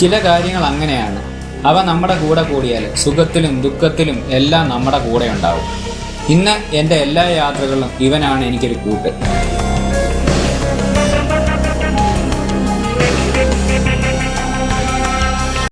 ചില കാര്യങ്ങൾ അങ്ങനെയാണ്. അവ നമ്മുടെ കൂടെ കൂടിയാൽ സുഖത്തിലും ദുഃഖത്തിലും എല്ലാം നമ്മുടെ കൂടെ ഉണ്ടാവും. ഇന്ന് എന്റെ എല്ലാ യാത്രകളിലും ഇവനാണ് എനിക്കൊരു കൂട്ട്.